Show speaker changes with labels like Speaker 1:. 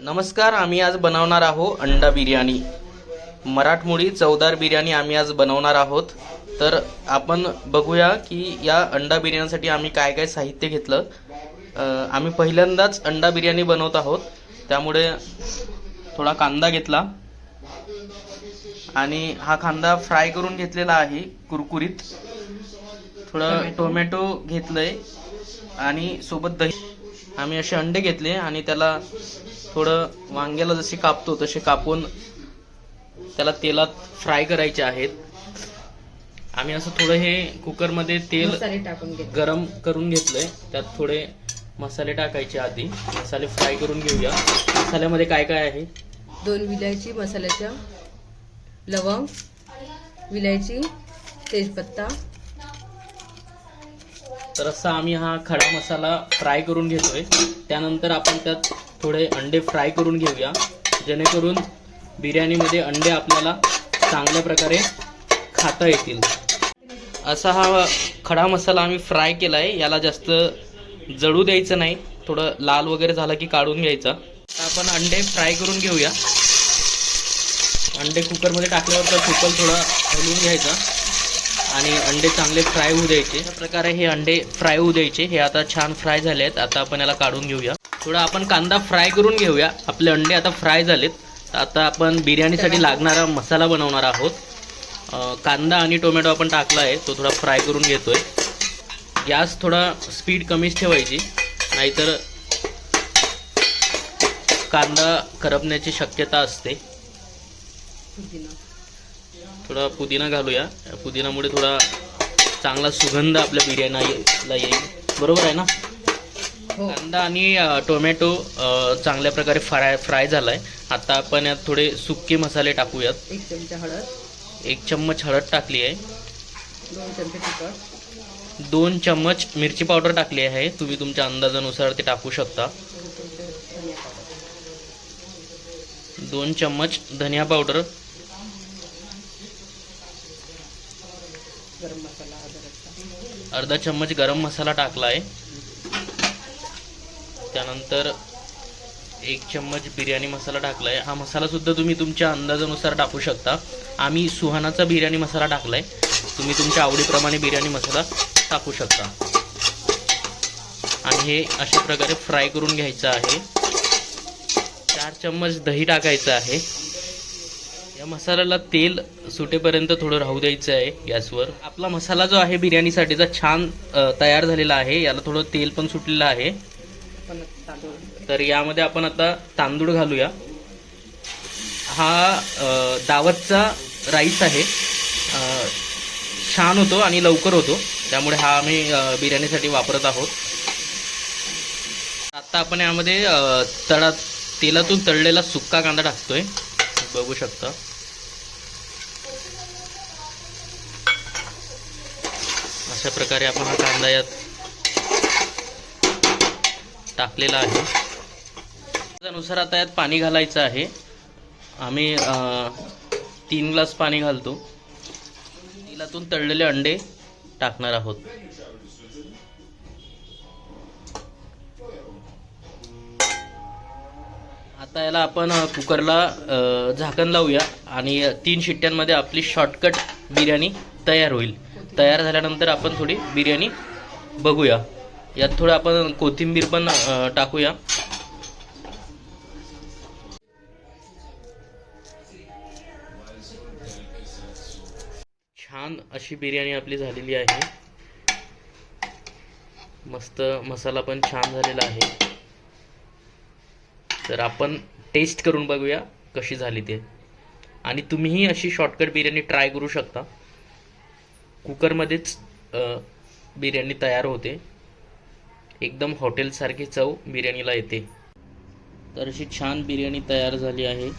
Speaker 1: नमस्कार आम्ही आज बनवणार आहोत अंडा बिर्याणी. मराठमोळी चवदार बिर्याणी आम्ही आज बनवणार आहोत. तर आपण बघूया की या अंडा बिर्याणीसाठी आम्ही काय काय साहित्य घेतलं. आम्ही पहिल्यांदाच अंडा बिर्याणी बनवत आहोत. त्यामुळे थोडा कांदा घेतला. आणि हा कांदा फ्राय करून घेतलेला आहे कुरकुरीत. थोडं टोमॅटो घेतलंय. आणि सोबत दही. आम्ही असे अंडे घेतले आणि त्याला थोडं वांग्याला जसे कापतो तसे कापून त्याला तेलात फ्राय करायचे आहेत. आम्ही असं थोडं हे कुकरमध्ये तेल
Speaker 2: टाकून
Speaker 1: गरम करून घेतलंय. त्यात थोडे मसाले टाकायचे आधी. मसाले फ्राय करून घेऊया. मसाल्यामध्ये काय काय आहे?
Speaker 2: दोन विलायची मसाल्याच्या लवंग विलायची तेजपत्ता
Speaker 1: तर असा आम्ही हा खडा मसाला फ्राय करून घेतोय. त्यानंतर आपण त्यात थोडे अंडे फ्राय करून घेऊया. जेणेकरून बिर्याणीमध्ये अंडे आपल्याला चांगल्या प्रकारे खाता येतील. असा हा खडा मसाला आम्ही फ्राय केला आहे याला जास्त जळू द्यायचं नाही. थोडं लाल वगैरे झाला की काढून घ्यायचा. आपण अंडे फ्राय करून घेऊया. अंडे कुकरमध्ये टाकल्यावर तर कुकर थोडा हलवून घ्यायचा. आणि अंडे चांगले फ्राय होऊ द्यायचे. अशा प्रकारे हे अंडे फ्राय होऊ द्यायचे. हे आता छान फ्राय झाले आहेत आता आपण याला काढून घेऊया. थोडा आपण कांदा फ्राय करून घेऊया. आपले अंडे आता फ्राय झालेत. तर आता आपण बिर्याणीसाठी लागणारा मसाला बनवणार आहोत. कांदा आणि टोमॅटो आपण टाकला आहे. तो थोडा फ्राय करून घेतोय. गॅस थोडा स्पीड कमीच ठेवायची. नाहीतर कांदा करपण्याची शक्यता असते. थोडा पुदिना घालूया. पुदिनामुळे थोडा चांगला सुगंध आपल्या बिर्याणीला येईल. बरोबर आहे ना?
Speaker 2: हो.
Speaker 1: कांदा आणि टोमॅटो चांगल्या प्रकारे फ्राय फ्राय झाला आहे आता आपण यात थोडे सुके मसाले टाकूयात.
Speaker 2: एक चमचा हळद.
Speaker 1: एक चम्मच हळद टाकली आहे.
Speaker 2: दोन चमचे तिखट.
Speaker 1: दोन चम्मच मिरची पावडर टाकली आहे. तुम्ही तुमच्या अंदाजानुसार ते टाकू शकता.
Speaker 2: दोन
Speaker 1: चम्मच धनिया पावडर
Speaker 2: गरम मसाला अद्रकचा
Speaker 1: अर्धा चम्मच गरम मसाला टाकला आहे त्यानंतर एक चम्मच बिर्याणी मसाला टाकला आहे हा मसालासुद्धा तुम्ही तुमच्या अंदाजानुसार टाकू शकता. आम्ही सुहानाचा बिर्याणी मसाला टाकला आहे तुम्ही तुमच्या आवडीप्रमाणे बिर्याणी मसाला टाकू शकता. आणि हे अशा प्रकारे फ्राय करून घ्यायचं आहे. चार चम्मच दही टाकायचं आहे. या मसाल्याला तेल सुटेपर्यंत थोडं राहू द्यायचं आहे गॅसवर. आपला मसाला जो आहे बिर्याणीसाठीचा छान तयार झालेला आहे. याला थोडं तेल पण सुटलेलं आहे. तर यामध्ये आपण आता तांदूळ घालूया. हा दावतचा राईस आहे. छान होतो आणि लवकर होतो. त्यामुळे हा आम्ही बिर्याणीसाठी वापरत आहोत. आता आपण यामध्ये तळा तेलातून तळलेला सुक्का कांदा टाकतोय. बघू शकता. अशा प्रकारे आपण हा कांदा यात टाकलेला आहे. त्यानुसार आता यात पाणी घालायचं आहे. आम्ही तीन ग्लास पाणी घालतो. तिलातून तळलेले अंडे टाकणार आहोत. आता याला आपण कुकरला झाकण लावूया आणि तीन शिट्ट्यांमध्ये आपली शॉर्टकट बिर्याणी तयार होईल. तयार झाल्यानंतर आपण थोडी बिर्याणी बघूया. यात थोडं आपण कोथिंबीर पण टाकूया. छान अशी बिर्याणी आपली झालेली आहे. मस्त मसाला पण छान झालेला आहे. तर आपण टेस्ट करून बघूया कशी झाली ते. आणि तुम्हीही अशी शॉर्टकट बिर्याणी ट्राय करू शकता. कुकरमध्येच बिर्याणी तयार होते. एकदम हॉटेलसारखी चव बिर्याणीला येते. तर अशी छान बिर्याणी तयार झाली आहे.